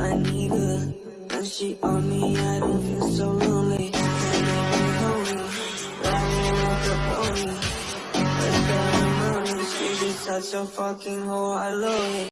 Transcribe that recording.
I need her. When she on me, I don't feel so lonely. And I'm lonely. Riding like a pony. Let's get on money. She's just such a fucking whore. I love it.